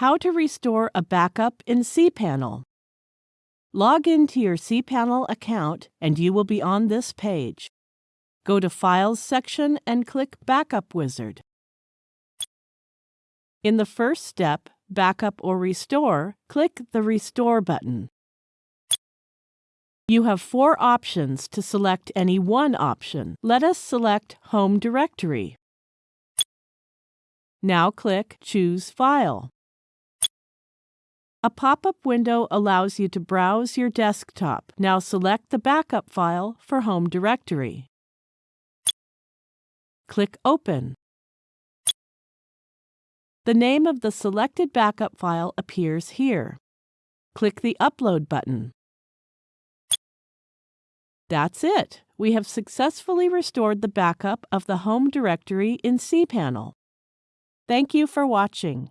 How to restore a backup in cPanel. Log into your cPanel account and you will be on this page. Go to Files section and click Backup Wizard. In the first step, Backup or Restore, click the Restore button. You have four options to select any one option. Let us select Home Directory. Now click Choose File. A pop-up window allows you to browse your desktop. Now select the backup file for Home Directory. Click Open. The name of the selected backup file appears here. Click the Upload button. That's it. We have successfully restored the backup of the home directory in cPanel. Thank you for watching.